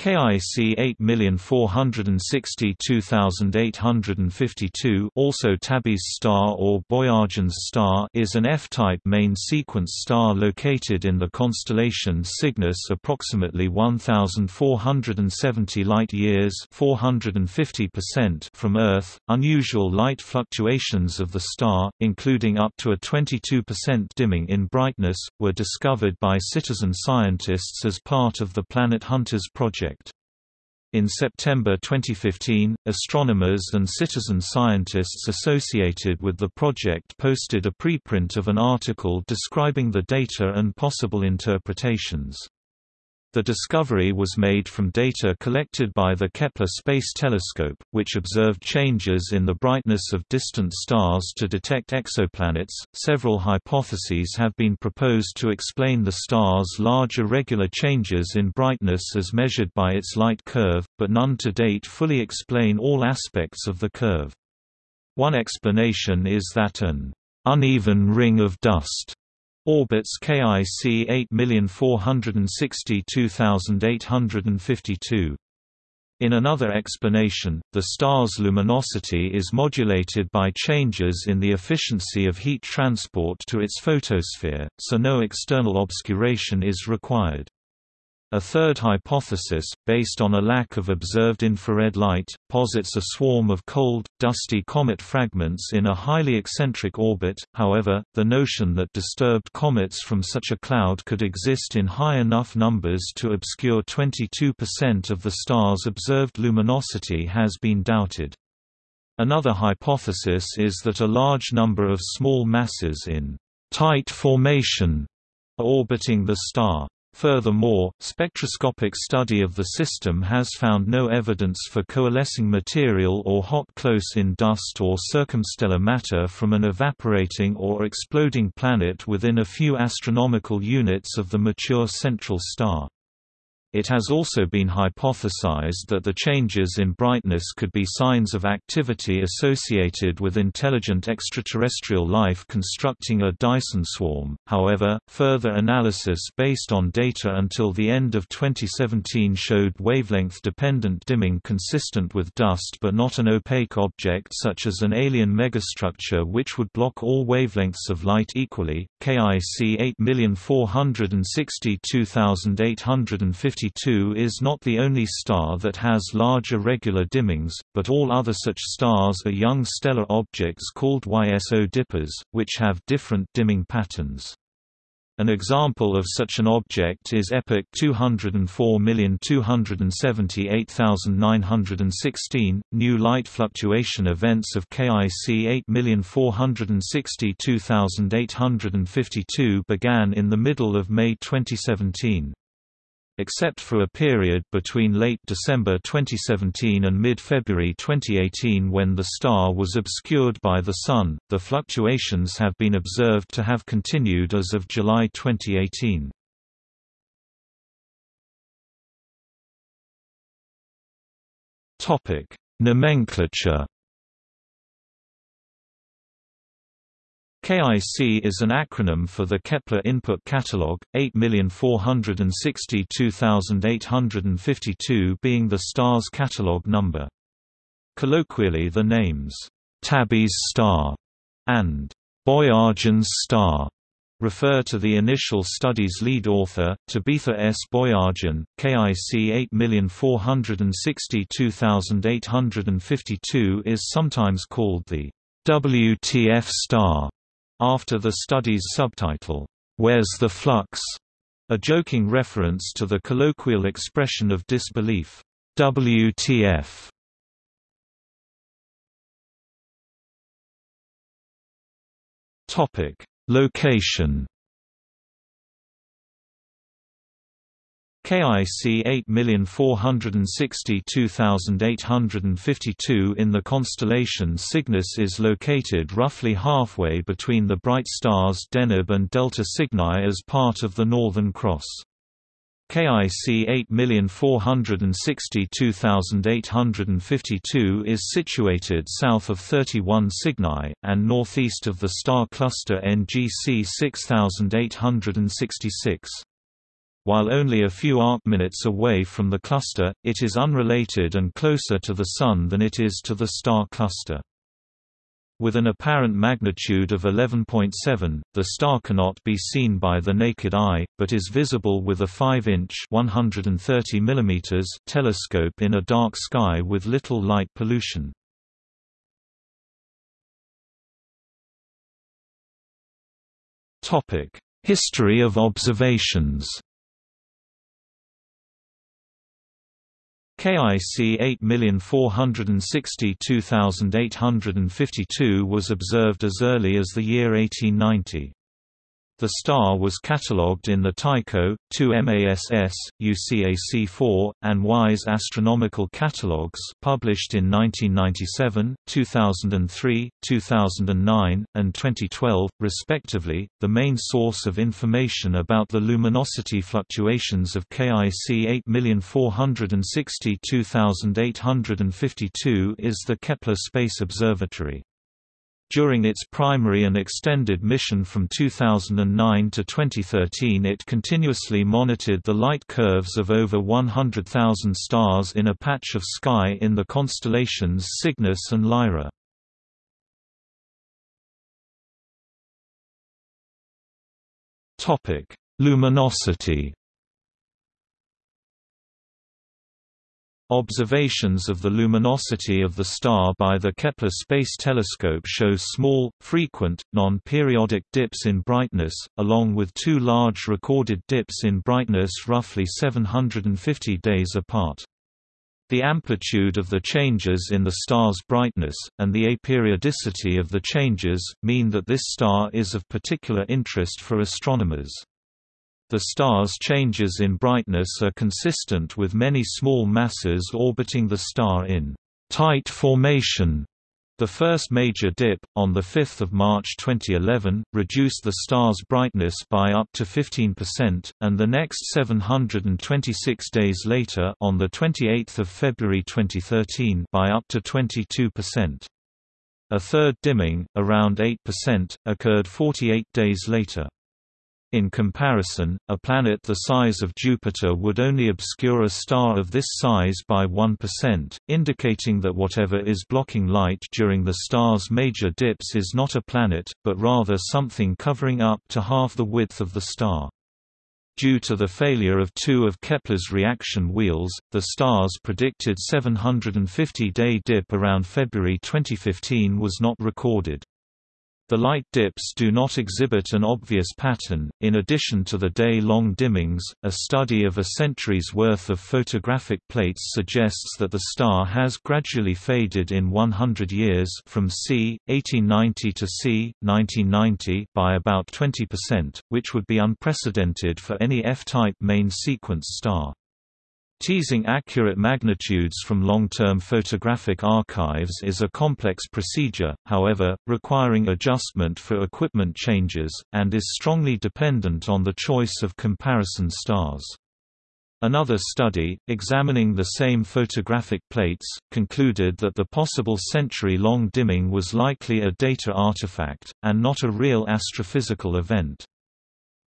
KIC 8462852 also Tabby's star or Boyajian's star is an F-type main sequence star located in the constellation Cygnus approximately 1470 light-years from Earth. Unusual light fluctuations of the star, including up to a 22% dimming in brightness, were discovered by citizen scientists as part of the Planet Hunters project. In September 2015, astronomers and citizen scientists associated with the project posted a preprint of an article describing the data and possible interpretations. The discovery was made from data collected by the Kepler Space Telescope, which observed changes in the brightness of distant stars to detect exoplanets. Several hypotheses have been proposed to explain the star's large irregular changes in brightness as measured by its light curve, but none to date fully explain all aspects of the curve. One explanation is that an uneven ring of dust Orbits KIC 8462852. In another explanation, the star's luminosity is modulated by changes in the efficiency of heat transport to its photosphere, so no external obscuration is required. A third hypothesis, based on a lack of observed infrared light, posits a swarm of cold, dusty comet fragments in a highly eccentric orbit. However, the notion that disturbed comets from such a cloud could exist in high enough numbers to obscure 22% of the star's observed luminosity has been doubted. Another hypothesis is that a large number of small masses in tight formation are orbiting the star. Furthermore, spectroscopic study of the system has found no evidence for coalescing material or hot close-in dust or circumstellar matter from an evaporating or exploding planet within a few astronomical units of the mature central star. It has also been hypothesized that the changes in brightness could be signs of activity associated with intelligent extraterrestrial life constructing a Dyson swarm. However, further analysis based on data until the end of 2017 showed wavelength dependent dimming consistent with dust but not an opaque object such as an alien megastructure which would block all wavelengths of light equally. KIC 8462850 is not the only star that has large irregular dimmings, but all other such stars are young stellar objects called YSO dippers, which have different dimming patterns. An example of such an object is EPIC 204278916. New light fluctuation events of KIC 8462852 began in the middle of May 2017 except for a period between late December 2017 and mid-February 2018 when the star was obscured by the Sun. The fluctuations have been observed to have continued as of July 2018. Topic: Nomenclature KIC is an acronym for the Kepler Input Catalog, 8462852 being the star's catalog number. Colloquially the names, Tabby's star and Boyajian's star refer to the initial study's lead author, Tabitha S. Boyajian. KIC 8462852 is sometimes called the WTF star after the study's subtitle, "'Where's the Flux?' a joking reference to the colloquial expression of disbelief, WTF. Location KIC 8462852 in the constellation Cygnus is located roughly halfway between the bright stars Deneb and Delta Cygni as part of the Northern Cross. KIC 8462852 is situated south of 31 Cygni, and northeast of the star cluster NGC 6866. While only a few arcminutes away from the cluster, it is unrelated and closer to the Sun than it is to the star cluster. With an apparent magnitude of 11.7, the star cannot be seen by the naked eye, but is visible with a 5-inch telescope in a dark sky with little light pollution. History of observations KIC 8462852 was observed as early as the year 1890. The star was catalogued in the Tycho, 2 MASS, UCAC4, and WISE astronomical catalogues published in 1997, 2003, 2009, and 2012, respectively. The main source of information about the luminosity fluctuations of KIC 8462852 is the Kepler Space Observatory. During its primary and extended mission from 2009 to 2013 it continuously monitored the light curves of over 100,000 stars in a patch of sky in the constellations Cygnus and Lyra. Luminosity Observations of the luminosity of the star by the Kepler Space Telescope show small, frequent, non-periodic dips in brightness, along with two large recorded dips in brightness roughly 750 days apart. The amplitude of the changes in the star's brightness, and the aperiodicity of the changes, mean that this star is of particular interest for astronomers. The star's changes in brightness are consistent with many small masses orbiting the star in tight formation. The first major dip, on 5 March 2011, reduced the star's brightness by up to 15%, and the next 726 days later on 28 February 2013 by up to 22%. A third dimming, around 8%, occurred 48 days later. In comparison, a planet the size of Jupiter would only obscure a star of this size by 1%, indicating that whatever is blocking light during the star's major dips is not a planet, but rather something covering up to half the width of the star. Due to the failure of two of Kepler's reaction wheels, the star's predicted 750-day dip around February 2015 was not recorded. The light dips do not exhibit an obvious pattern. In addition to the day long dimmings, a study of a century's worth of photographic plates suggests that the star has gradually faded in 100 years from c. 1890 to c. 1990 by about 20%, which would be unprecedented for any F-type main sequence star. Teasing accurate magnitudes from long-term photographic archives is a complex procedure, however, requiring adjustment for equipment changes, and is strongly dependent on the choice of comparison stars. Another study, examining the same photographic plates, concluded that the possible century-long dimming was likely a data artifact, and not a real astrophysical event.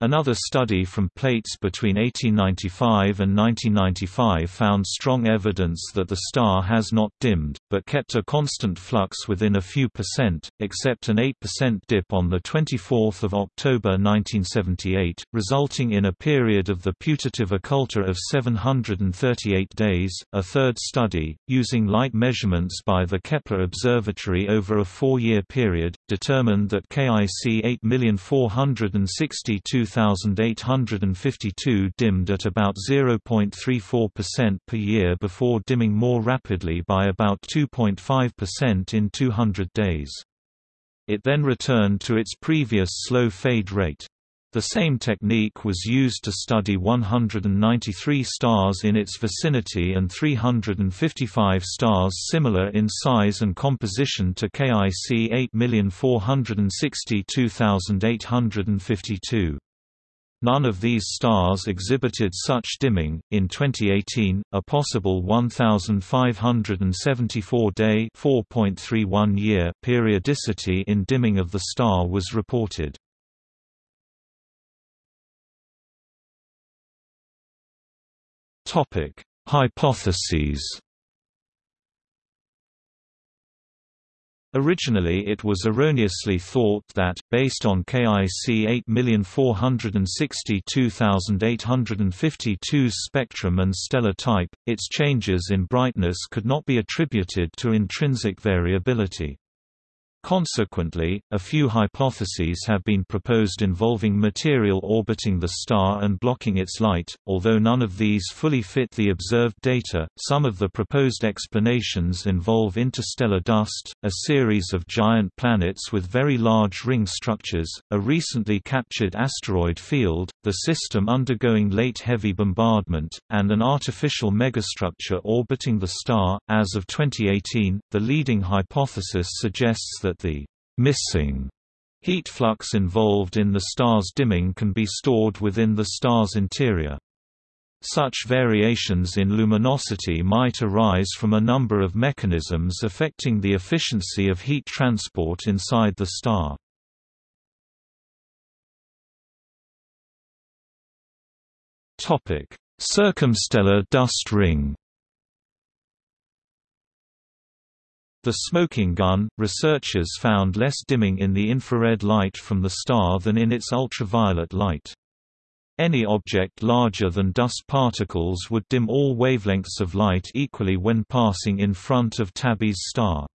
Another study from plates between 1895 and 1995 found strong evidence that the star has not dimmed, but kept a constant flux within a few percent, except an 8% dip on 24 October 1978, resulting in a period of the putative occulta of 738 days. A third study, using light measurements by the Kepler Observatory over a four-year period, determined that KIC 8462000 2852 dimmed at about 0.34% per year before dimming more rapidly by about 2.5% in 200 days. It then returned to its previous slow fade rate. The same technique was used to study 193 stars in its vicinity and 355 stars similar in size and composition to KIC 8462852. None of these stars exhibited such dimming. In 2018, a possible 1574 day (4.31 year) periodicity in dimming of the star was reported. Topic: Hypotheses. Originally it was erroneously thought that, based on KIC 8462852's spectrum and stellar type, its changes in brightness could not be attributed to intrinsic variability. Consequently, a few hypotheses have been proposed involving material orbiting the star and blocking its light, although none of these fully fit the observed data. Some of the proposed explanations involve interstellar dust, a series of giant planets with very large ring structures, a recently captured asteroid field, the system undergoing late heavy bombardment, and an artificial megastructure orbiting the star. As of 2018, the leading hypothesis suggests that that the missing heat flux involved in the star's dimming can be stored within the star's interior. Such variations in luminosity might arise from a number of mechanisms affecting the efficiency of heat transport inside the star. Circumstellar dust ring The smoking gun, researchers found less dimming in the infrared light from the star than in its ultraviolet light. Any object larger than dust particles would dim all wavelengths of light equally when passing in front of Tabby's star.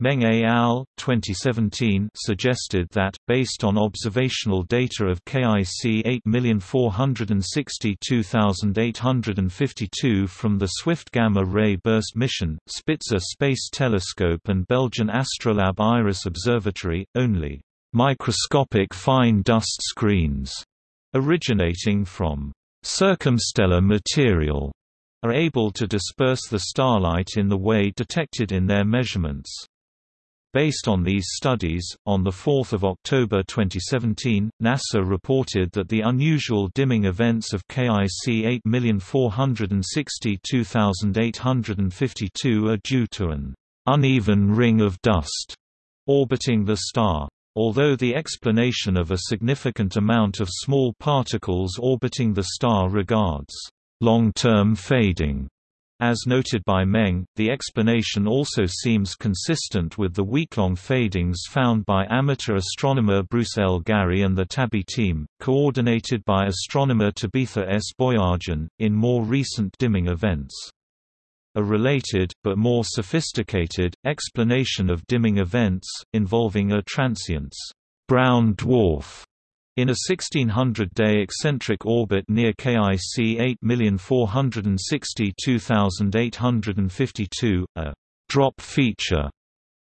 Meng et al. 2017 suggested that, based on observational data of KIC 8462852 from the Swift Gamma Ray Burst mission, Spitzer Space Telescope and Belgian Astrolab Iris Observatory, only microscopic fine dust screens originating from circumstellar material are able to disperse the starlight in the way detected in their measurements. Based on these studies, on 4 October 2017, NASA reported that the unusual dimming events of KIC 8462852 are due to an uneven ring of dust orbiting the star. Although the explanation of a significant amount of small particles orbiting the star regards long-term fading as noted by Meng, the explanation also seems consistent with the week-long fadings found by amateur astronomer Bruce L. Gary and the Tabby team, coordinated by astronomer Tabitha S. Boyajian, in more recent dimming events. A related, but more sophisticated, explanation of dimming events, involving a transient's brown dwarf in a 1600-day eccentric orbit near KIC 8462852, a «drop feature»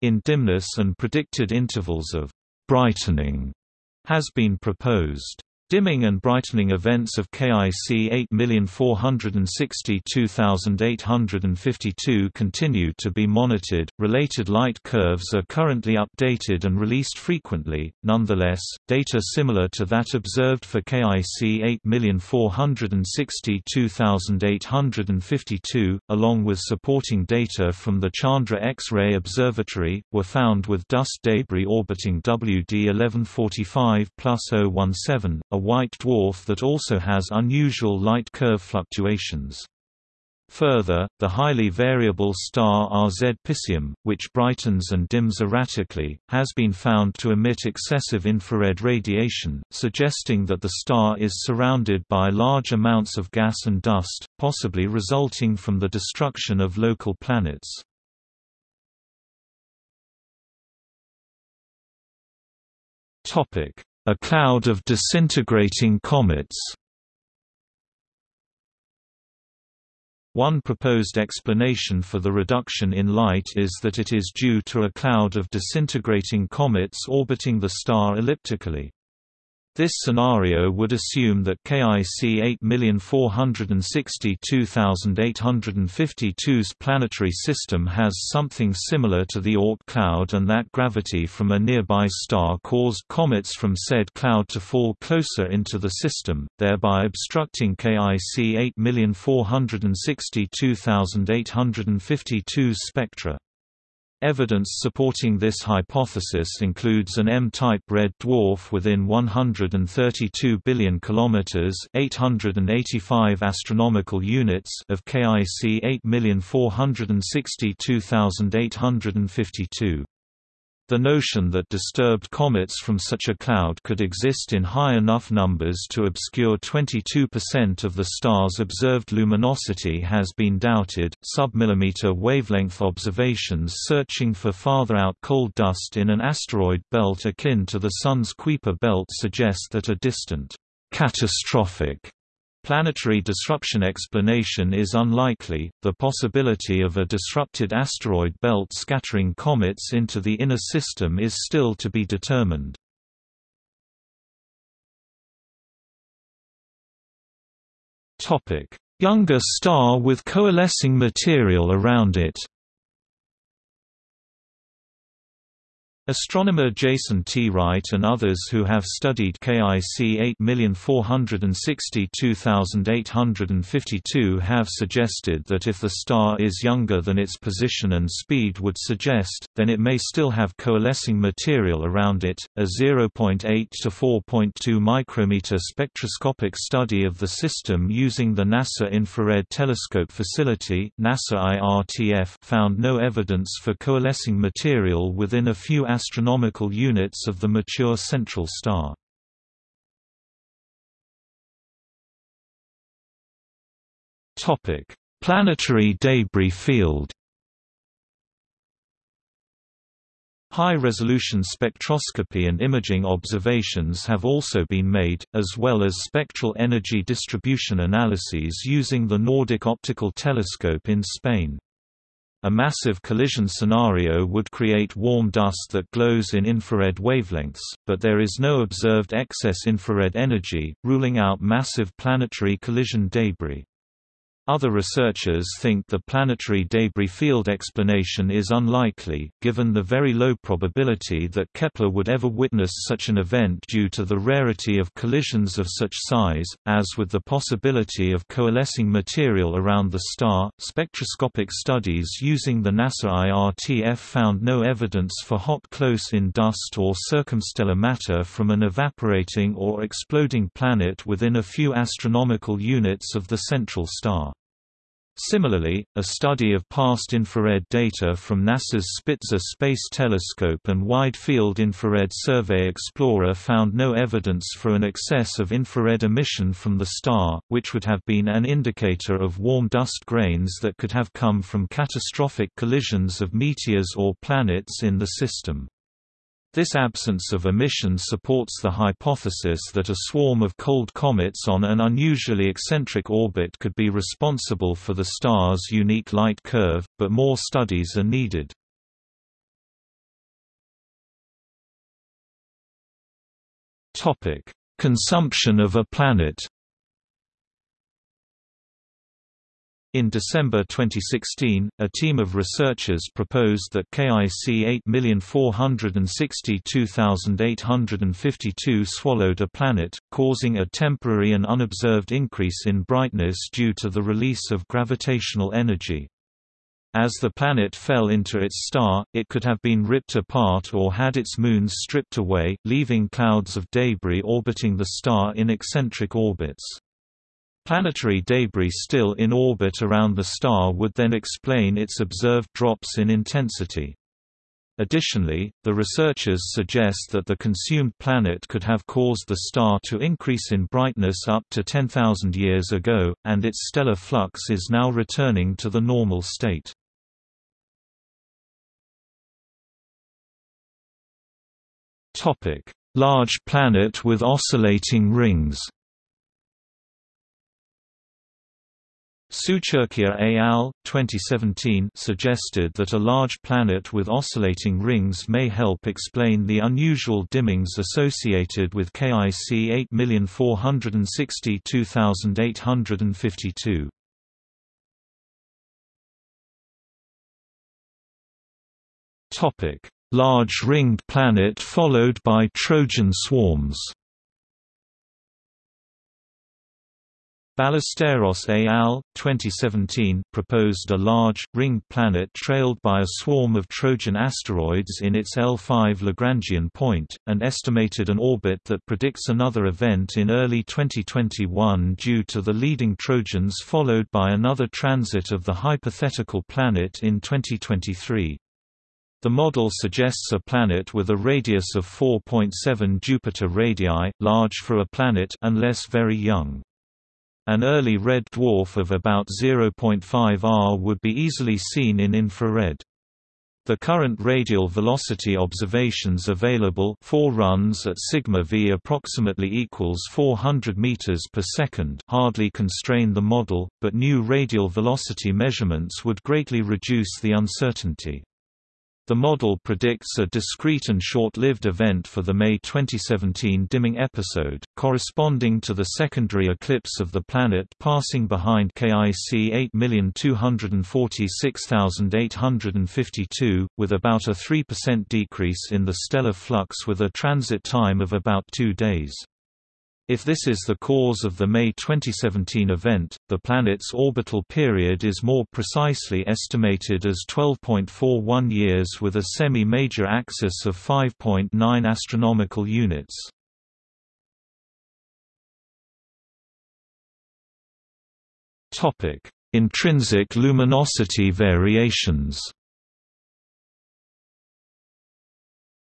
in dimness and predicted intervals of «brightening» has been proposed. Dimming and brightening events of KIC 8462852 continue to be monitored. Related light curves are currently updated and released frequently. Nonetheless, data similar to that observed for KIC 8462852, along with supporting data from the Chandra X-ray Observatory, were found with dust debris orbiting WD 1145 017, a white dwarf that also has unusual light curve fluctuations. Further, the highly variable star RZ Piscium, which brightens and dims erratically, has been found to emit excessive infrared radiation, suggesting that the star is surrounded by large amounts of gas and dust, possibly resulting from the destruction of local planets. A cloud of disintegrating comets One proposed explanation for the reduction in light is that it is due to a cloud of disintegrating comets orbiting the star elliptically. This scenario would assume that KIC 8462852's planetary system has something similar to the Oort cloud and that gravity from a nearby star caused comets from said cloud to fall closer into the system, thereby obstructing KIC 8462852's spectra. Evidence supporting this hypothesis includes an M-type red dwarf within 132 billion kilometers (885 astronomical units) of KIC 8462852. The notion that disturbed comets from such a cloud could exist in high enough numbers to obscure 22% of the star's observed luminosity has been doubted. Submillimeter wavelength observations searching for farther out cold dust in an asteroid belt akin to the Sun's Kuiper belt suggest that a distant, catastrophic Planetary disruption explanation is unlikely, the possibility of a disrupted asteroid belt scattering comets into the inner system is still to be determined. Topic: Younger star with coalescing material around it Astronomer Jason T. Wright and others who have studied KIC 8462852 have suggested that if the star is younger than its position and speed would suggest, then it may still have coalescing material around it. A 0.8 to 4.2 micrometer spectroscopic study of the system using the NASA Infrared Telescope Facility (NASA IRTF) found no evidence for coalescing material within a few astronomical units of the mature central star. Topic: Planetary debris field. High-resolution spectroscopy and imaging observations have also been made, as well as spectral energy distribution analyses using the Nordic Optical Telescope in Spain. A massive collision scenario would create warm dust that glows in infrared wavelengths, but there is no observed excess infrared energy, ruling out massive planetary collision debris. Other researchers think the planetary debris field explanation is unlikely, given the very low probability that Kepler would ever witness such an event due to the rarity of collisions of such size, as with the possibility of coalescing material around the star. Spectroscopic studies using the NASA IRTF found no evidence for hot close in dust or circumstellar matter from an evaporating or exploding planet within a few astronomical units of the central star. Similarly, a study of past infrared data from NASA's Spitzer Space Telescope and Wide Field Infrared Survey Explorer found no evidence for an excess of infrared emission from the star, which would have been an indicator of warm dust grains that could have come from catastrophic collisions of meteors or planets in the system. This absence of emission supports the hypothesis that a swarm of cold comets on an unusually eccentric orbit could be responsible for the star's unique light curve, but more studies are needed. Consumption of a planet In December 2016, a team of researchers proposed that KIC 8462852 swallowed a planet, causing a temporary and unobserved increase in brightness due to the release of gravitational energy. As the planet fell into its star, it could have been ripped apart or had its moons stripped away, leaving clouds of debris orbiting the star in eccentric orbits. Planetary debris still in orbit around the star would then explain its observed drops in intensity. Additionally, the researchers suggest that the consumed planet could have caused the star to increase in brightness up to 10,000 years ago, and its stellar flux is now returning to the normal state. Large planet with oscillating rings Sucerquia et al. 2017 suggested that a large planet with oscillating rings may help explain the unusual dimmings associated with KIC 8462852. Topic: Large ringed planet followed by Trojan swarms. Ballesteros et al. 2017 proposed a large, ringed planet trailed by a swarm of Trojan asteroids in its L5 Lagrangian point, and estimated an orbit that predicts another event in early 2021 due to the leading Trojans followed by another transit of the hypothetical planet in 2023. The model suggests a planet with a radius of 4.7 Jupiter radii, large for a planet unless very young. An early red dwarf of about 0.5 R would be easily seen in infrared. The current radial velocity observations available four runs at sigma v approximately equals 400 meters per second hardly constrain the model, but new radial velocity measurements would greatly reduce the uncertainty. The model predicts a discrete and short-lived event for the May 2017 dimming episode, corresponding to the secondary eclipse of the planet passing behind KIC 8246852, with about a 3% decrease in the stellar flux with a transit time of about two days. If this is the cause of the May 2017 event, the planet's orbital period is more precisely estimated as 12.41 years with a semi-major axis of 5.9 astronomical units. Topic: Intrinsic luminosity variations.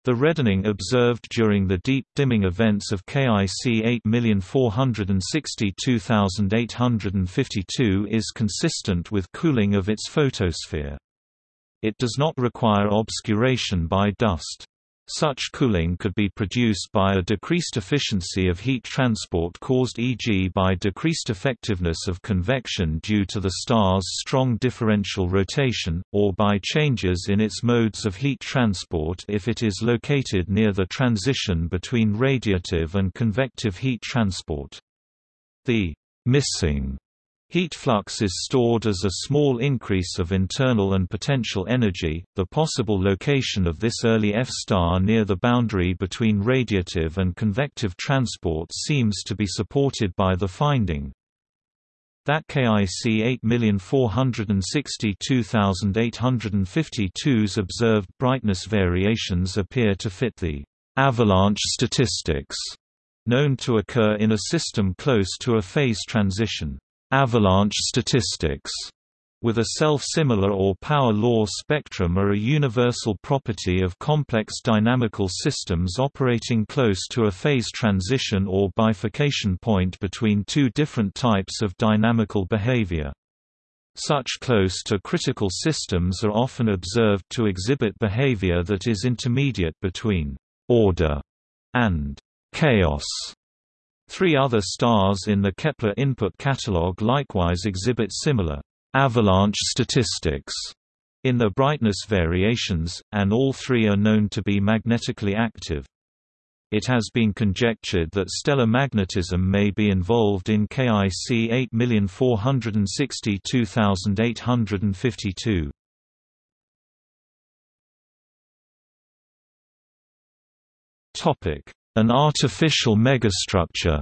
The reddening observed during the deep dimming events of KIC 8462852 is consistent with cooling of its photosphere. It does not require obscuration by dust. Such cooling could be produced by a decreased efficiency of heat transport caused e.g. by decreased effectiveness of convection due to the star's strong differential rotation, or by changes in its modes of heat transport if it is located near the transition between radiative and convective heat transport. The missing Heat flux is stored as a small increase of internal and potential energy. The possible location of this early F star near the boundary between radiative and convective transport seems to be supported by the finding that KIC 8462852's observed brightness variations appear to fit the avalanche statistics known to occur in a system close to a phase transition avalanche statistics with a self-similar or power law spectrum are a universal property of complex dynamical systems operating close to a phase transition or bifurcation point between two different types of dynamical behavior. Such close to critical systems are often observed to exhibit behavior that is intermediate between order and chaos. Three other stars in the Kepler input catalog likewise exhibit similar avalanche statistics in their brightness variations, and all three are known to be magnetically active. It has been conjectured that stellar magnetism may be involved in KIC 8462852. Topic: an artificial megastructure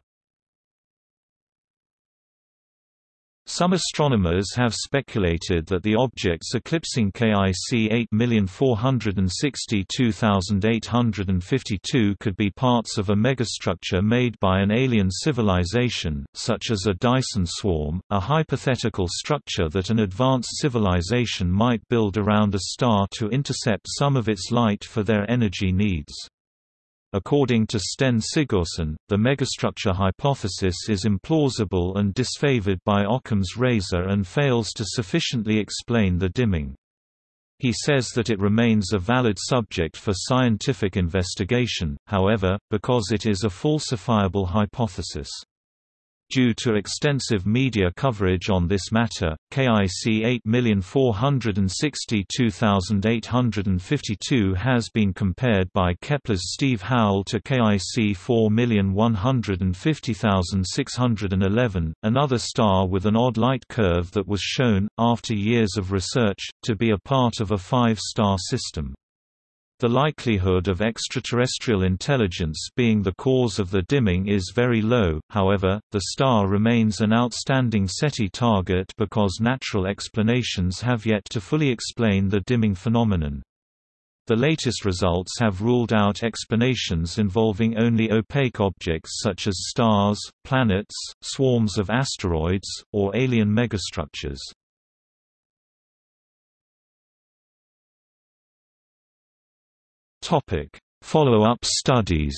Some astronomers have speculated that the objects eclipsing KIC 8462852 could be parts of a megastructure made by an alien civilization, such as a Dyson swarm, a hypothetical structure that an advanced civilization might build around a star to intercept some of its light for their energy needs. According to Steinn Sigurdsson, the megastructure hypothesis is implausible and disfavored by Occam's razor and fails to sufficiently explain the dimming. He says that it remains a valid subject for scientific investigation, however, because it is a falsifiable hypothesis. Due to extensive media coverage on this matter, KIC 8462852 has been compared by Kepler's Steve Howell to KIC 4150611, another star with an odd light curve that was shown, after years of research, to be a part of a five-star system. The likelihood of extraterrestrial intelligence being the cause of the dimming is very low, however, the star remains an outstanding SETI target because natural explanations have yet to fully explain the dimming phenomenon. The latest results have ruled out explanations involving only opaque objects such as stars, planets, swarms of asteroids, or alien megastructures. Follow-up studies.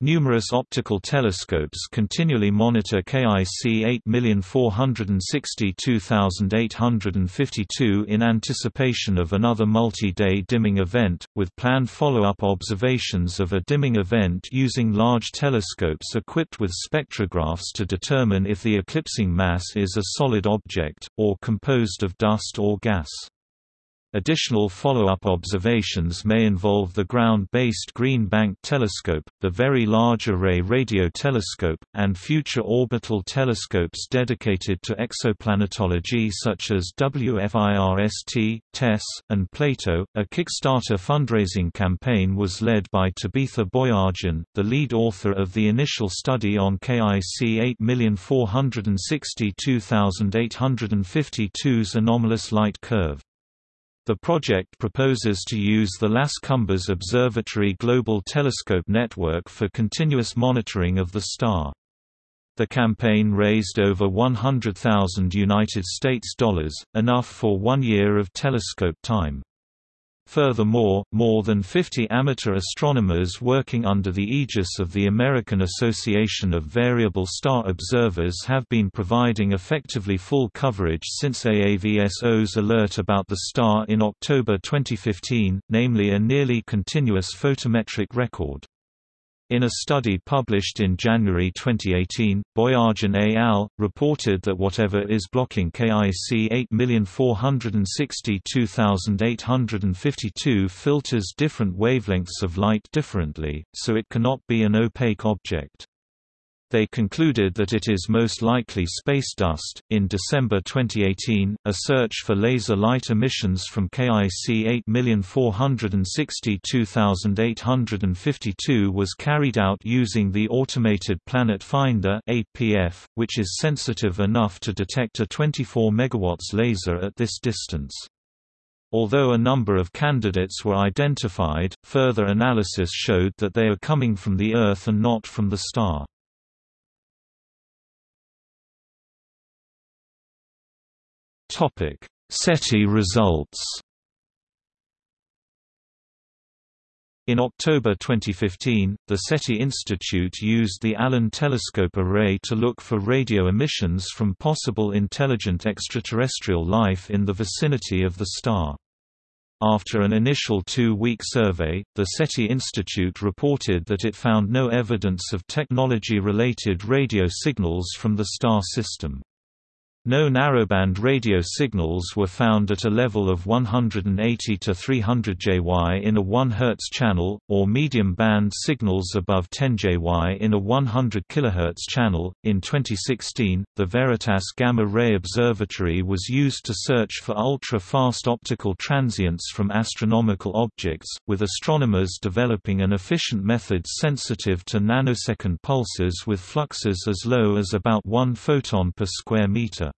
Numerous optical telescopes continually monitor KIC 8462852 in anticipation of another multi-day dimming event, with planned follow-up observations of a dimming event using large telescopes equipped with spectrographs to determine if the eclipsing mass is a solid object, or composed of dust or gas. Additional follow-up observations may involve the ground-based Green Bank Telescope, the Very Large Array Radio Telescope, and future orbital telescopes dedicated to exoplanetology such as WFIRST, TESS, and Plato. A Kickstarter fundraising campaign was led by Tabitha Boyajian, the lead author of the initial study on KIC 8462852's anomalous light curve. The project proposes to use the Las Cumbres Observatory Global Telescope Network for continuous monitoring of the star. The campaign raised over 100,000 United States dollars, enough for one year of telescope time. Furthermore, more than 50 amateur astronomers working under the aegis of the American Association of Variable Star Observers have been providing effectively full coverage since AAVSO's alert about the star in October 2015, namely a nearly continuous photometric record. In a study published in January 2018, Boyajian et al. reported that whatever is blocking KIC 8462852 filters different wavelengths of light differently, so it cannot be an opaque object. They concluded that it is most likely space dust. In December 2018, a search for laser light emissions from KIC 8462852 was carried out using the Automated Planet Finder (APF), which is sensitive enough to detect a 24 MW laser at this distance. Although a number of candidates were identified, further analysis showed that they are coming from the Earth and not from the star. Topic: SETI results. In October 2015, the SETI Institute used the Allen Telescope Array to look for radio emissions from possible intelligent extraterrestrial life in the vicinity of the star. After an initial two-week survey, the SETI Institute reported that it found no evidence of technology-related radio signals from the star system. No narrowband radio signals were found at a level of 180 to 300 JY in a 1 Hz channel, or medium band signals above 10 JY in a 100 kHz channel. In 2016, the Veritas Gamma Ray Observatory was used to search for ultra fast optical transients from astronomical objects, with astronomers developing an efficient method sensitive to nanosecond pulses with fluxes as low as about 1 photon per square meter.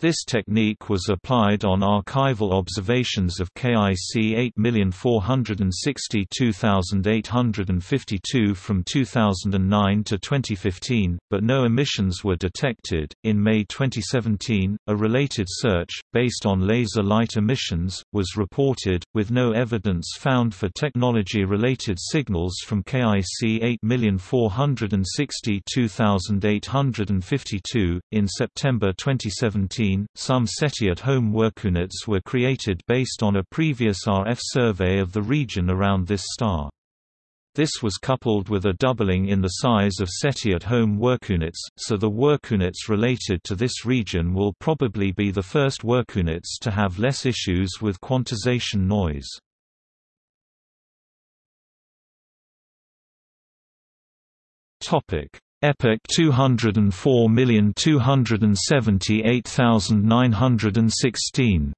This technique was applied on archival observations of KIC 8462852 from 2009 to 2015, but no emissions were detected. In May 2017, a related search, based on laser light emissions, was reported, with no evidence found for technology related signals from KIC 8462852. In September 2017, some SETI at-home workunits were created based on a previous RF survey of the region around this star. This was coupled with a doubling in the size of SETI at-home workunits, so the workunits related to this region will probably be the first workunits to have less issues with quantization noise. Topic: Epic 204278916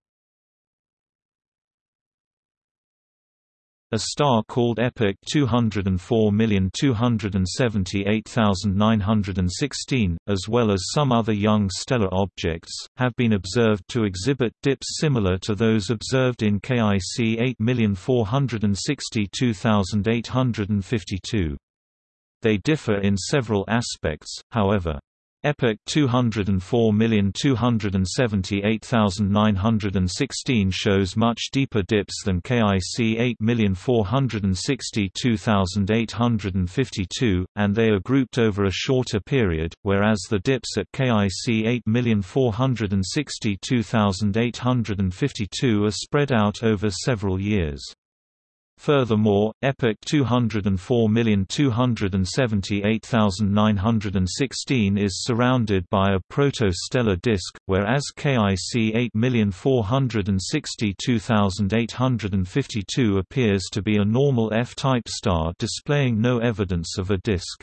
A star called Epic 204278916, as well as some other young stellar objects, have been observed to exhibit dips similar to those observed in KIC 8462852. They differ in several aspects, however. EPIC 204278916 shows much deeper dips than KIC 8462852, and they are grouped over a shorter period, whereas the dips at KIC 8462852 are spread out over several years. Furthermore, EPIC 204278916 is surrounded by a protostellar disk, whereas KIC 8462852 appears to be a normal F-type star displaying no evidence of a disk.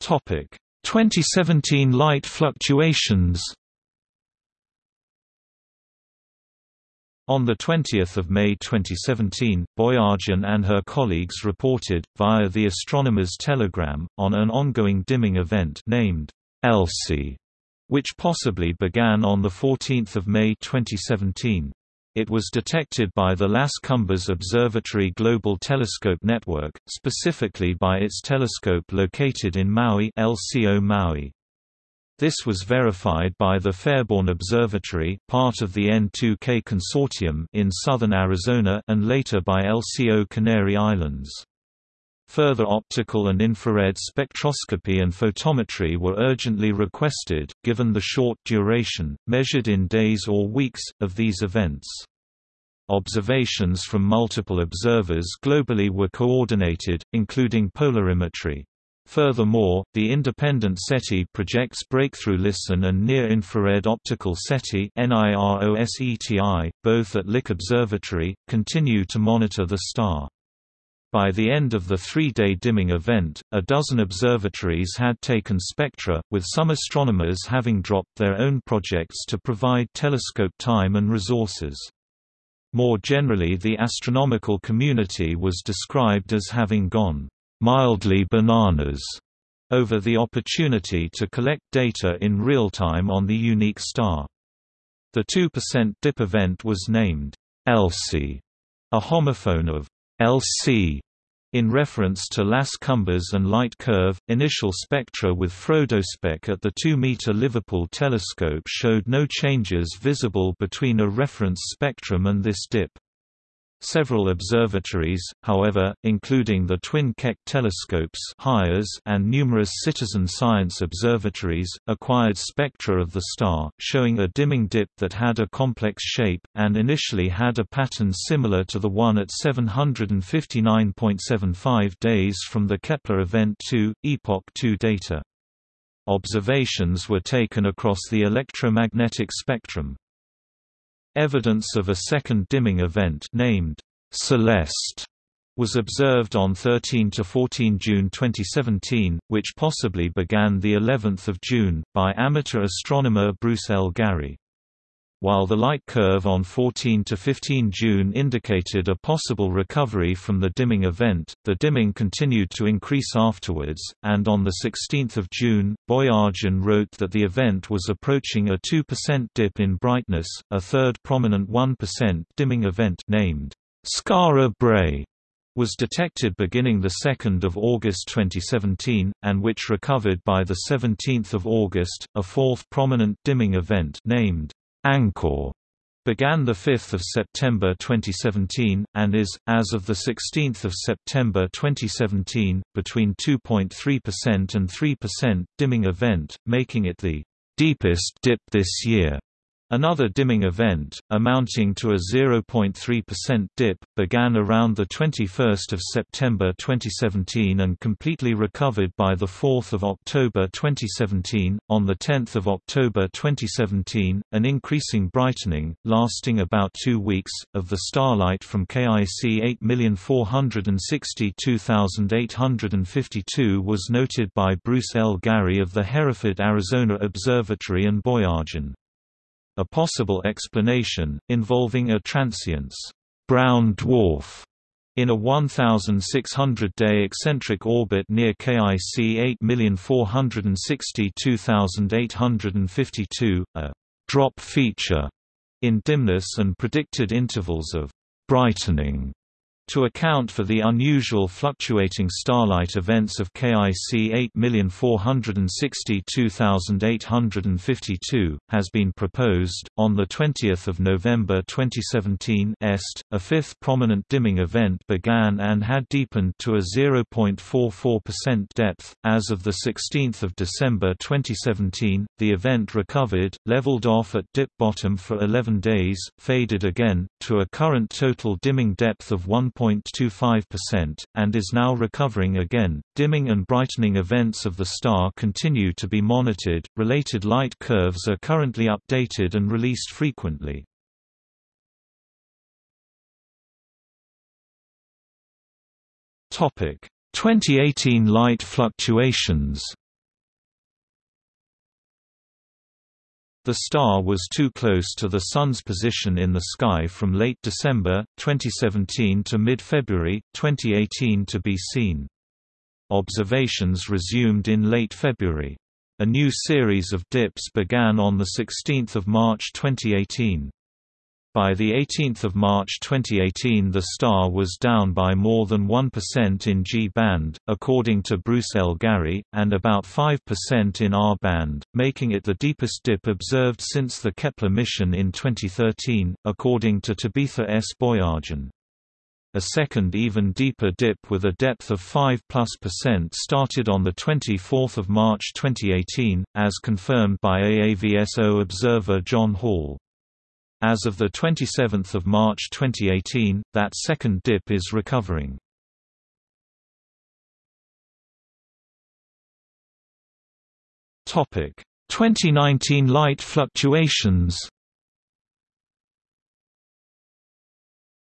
Topic: 2017 light fluctuations. On 20 May 2017, Boyajian and her colleagues reported, via the Astronomer's Telegram, on an ongoing dimming event named Elsie, which possibly began on 14 May 2017. It was detected by the Las Cumbres Observatory Global Telescope Network, specifically by its telescope located in Maui LCO Maui. This was verified by the Fairborn Observatory part of the N2K consortium in southern Arizona and later by LCO Canary Islands. Further optical and infrared spectroscopy and photometry were urgently requested, given the short duration, measured in days or weeks, of these events. Observations from multiple observers globally were coordinated, including polarimetry. Furthermore, the independent SETI projects Breakthrough Listen and Near-Infrared Optical SETI both at Lick Observatory, continue to monitor the star. By the end of the three-day dimming event, a dozen observatories had taken spectra, with some astronomers having dropped their own projects to provide telescope time and resources. More generally the astronomical community was described as having gone mildly bananas over the opportunity to collect data in real time on the unique star. The 2% dip event was named Elsie, a homophone of LC in reference to Las Cumbres and light curve, initial spectra with FrOdoSpec at the 2-meter Liverpool telescope showed no changes visible between a reference spectrum and this dip. Several observatories, however, including the twin Keck telescopes and numerous citizen science observatories, acquired spectra of the star, showing a dimming dip that had a complex shape, and initially had a pattern similar to the one at 759.75 days from the Kepler Event 2, Epoch 2 data. Observations were taken across the electromagnetic spectrum. Evidence of a second dimming event named Celeste was observed on 13 to 14 June 2017, which possibly began the 11th of June by amateur astronomer Bruce L. Gary. While the light curve on 14 to 15 June indicated a possible recovery from the dimming event, the dimming continued to increase afterwards, and on 16 June, Boyajian wrote that the event was approaching a 2% dip in brightness, a third prominent 1% dimming event named Skara Brae was detected beginning 2 August 2017, and which recovered by 17 August. A fourth prominent dimming event named Angkor began 5 September 2017, and is, as of 16 September 2017, between 2.3% and 3% dimming event, making it the deepest dip this year. Another dimming event, amounting to a 0.3% dip, began around 21 September 2017 and completely recovered by 4 October 2017. On 10 October 2017, an increasing brightening, lasting about two weeks, of the starlight from KIC 8462852 was noted by Bruce L. Gary of the Hereford Arizona Observatory and Boyajian. A possible explanation, involving a transience brown dwarf in a 1,600-day eccentric orbit near KIC 8462852, a drop feature in dimness and predicted intervals of brightening to account for the unusual fluctuating starlight events of KIC 8462852, has been proposed, on 20 November 2017 EST, a fifth prominent dimming event began and had deepened to a 0.44% depth. As of 16 December 2017, the event recovered, leveled off at dip bottom for 11 days, faded again, to a current total dimming depth of 1. 0.25%, and is now recovering again. Dimming and brightening events of the star continue to be monitored. Related light curves are currently updated and released frequently. Topic: 2018 light fluctuations. The star was too close to the Sun's position in the sky from late December, 2017 to mid-February, 2018 to be seen. Observations resumed in late February. A new series of dips began on 16 March 2018. By 18 March 2018 the star was down by more than 1% in G-band, according to Bruce L. Gary, and about 5% in R-band, making it the deepest dip observed since the Kepler mission in 2013, according to Tabitha S. Boyajian. A second even deeper dip with a depth of 5 plus percent started on 24 March 2018, as confirmed by AAVSO observer John Hall. As of 27 March 2018, that second dip is recovering. Topic: 2019 light fluctuations.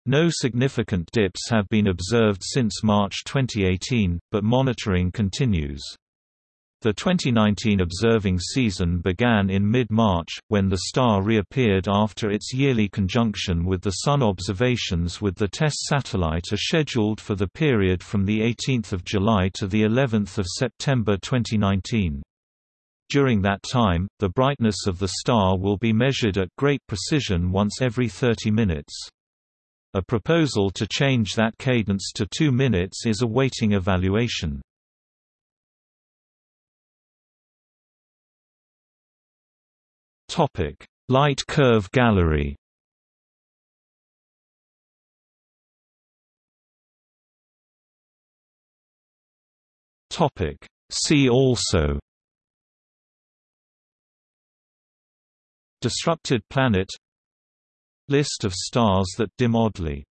No significant dips have been observed since March 2018, but monitoring continues. The 2019 observing season began in mid-March, when the star reappeared after its yearly conjunction with the Sun. Observations with the TESS satellite are scheduled for the period from 18 July to the 11th of September 2019. During that time, the brightness of the star will be measured at great precision once every 30 minutes. A proposal to change that cadence to 2 minutes is awaiting evaluation. Topic: Light curve gallery. Topic: See also. Disrupted planet. List of stars that dim oddly